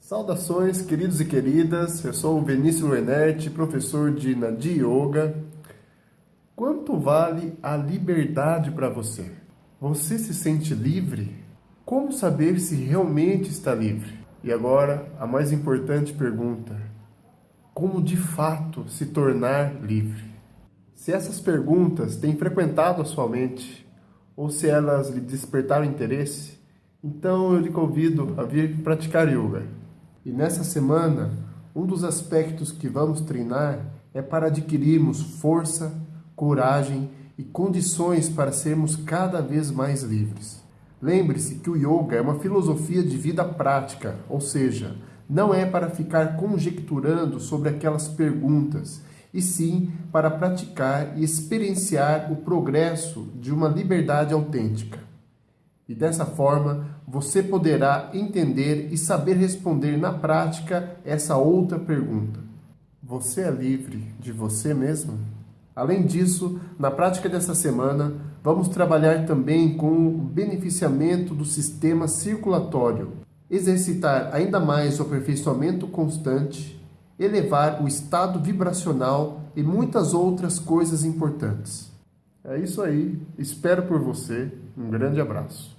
Saudações, queridos e queridas. Eu sou o Benício Luenert, professor de Nadi Yoga. Quanto vale a liberdade para você? Você se sente livre? Como saber se realmente está livre? E agora, a mais importante pergunta: como de fato se tornar livre? Se essas perguntas têm frequentado a sua mente, ou se elas lhe despertaram interesse, então eu lhe convido a vir praticar yoga. E nessa semana, um dos aspectos que vamos treinar é para adquirirmos força, coragem e condições para sermos cada vez mais livres. Lembre-se que o yoga é uma filosofia de vida prática, ou seja, não é para ficar conjecturando sobre aquelas perguntas, e sim para praticar e experienciar o progresso de uma liberdade autêntica. E dessa forma, você poderá entender e saber responder na prática essa outra pergunta: Você é livre de você mesmo? Além disso, na prática dessa semana, vamos trabalhar também com o beneficiamento do sistema circulatório, exercitar ainda mais o aperfeiçoamento constante, elevar o estado vibracional e muitas outras coisas importantes. É isso aí, espero por você, um grande abraço.